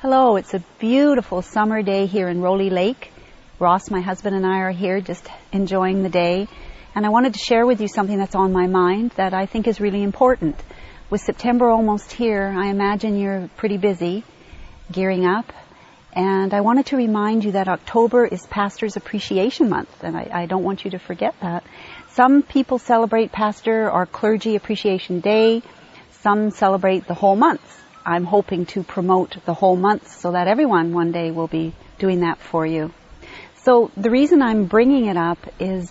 Hello, it's a beautiful summer day here in Rowley Lake. Ross, my husband, and I are here just enjoying the day. And I wanted to share with you something that's on my mind that I think is really important. With September almost here, I imagine you're pretty busy gearing up. And I wanted to remind you that October is Pastor's Appreciation Month, and I, I don't want you to forget that. Some people celebrate Pastor or Clergy Appreciation Day. Some celebrate the whole month. I'm hoping to promote the whole month so that everyone one day will be doing that for you. So the reason I'm bringing it up is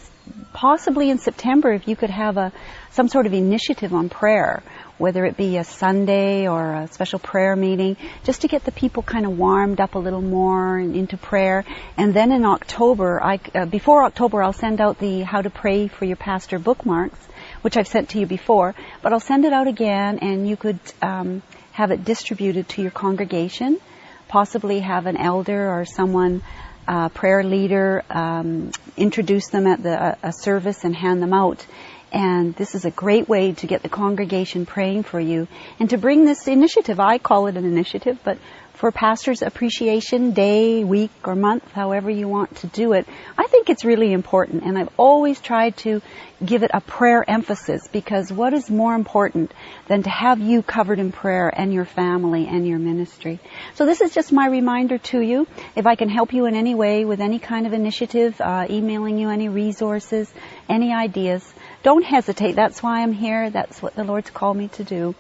possibly in September if you could have a some sort of initiative on prayer, whether it be a Sunday or a special prayer meeting, just to get the people kind of warmed up a little more and into prayer. And then in October, I, uh, before October, I'll send out the How to Pray for Your Pastor bookmarks, which I've sent to you before, but I'll send it out again, and you could um, have it distributed to your congregation, possibly have an elder or someone, uh, prayer leader, um, introduce them at the a service and hand them out. And this is a great way to get the congregation praying for you and to bring this initiative. I call it an initiative, but for Pastors Appreciation Day, week, or month, however you want to do it, I think it's really important. And I've always tried to give it a prayer emphasis because what is more important than to have you covered in prayer and your family and your ministry? So this is just my reminder to you. If I can help you in any way with any kind of initiative, uh, emailing you any resources, any ideas, don't hesitate. That's why I'm here. That's what the Lord's called me to do.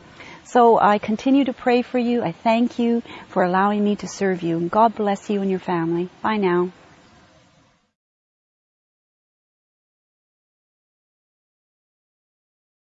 So I continue to pray for you. I thank you for allowing me to serve you. God bless you and your family. Bye now.